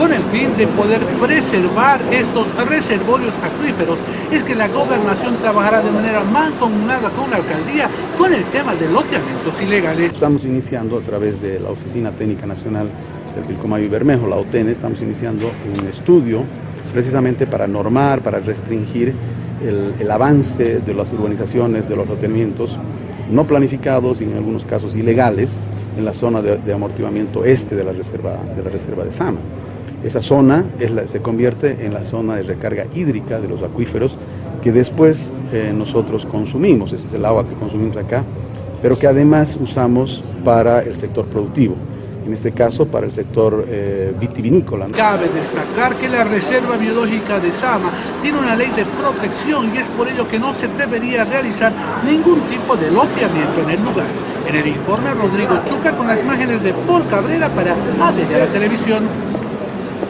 con el fin de poder preservar estos reservorios acuíferos. Es que la gobernación trabajará de manera mancomunada con la alcaldía con el tema de loteamientos ilegales. Estamos iniciando a través de la Oficina Técnica Nacional del Pilcomayo y Bermejo, la OTN, estamos iniciando un estudio precisamente para normar, para restringir el, avance de las urbanizaciones, de los loteamientos no planificados y en algunos casos ilegales en la zona de, amortiguamiento este de la reserva de, la reserva de Sama. Esa zona se convierte en la zona de recarga hídrica de los acuíferos que después eh, nosotros consumimos, ese es el agua que consumimos acá, pero que además usamos para el sector productivo en este caso para el sector eh, vitivinícola. Cabe destacar que la Reserva Biológica de Sama tiene una ley de protección y es por ello que no se debería realizar ningún tipo de loteamiento en el lugar. En el informe Rodrigo Chuca con las imágenes de Paul Cabrera para ADN la Televisión.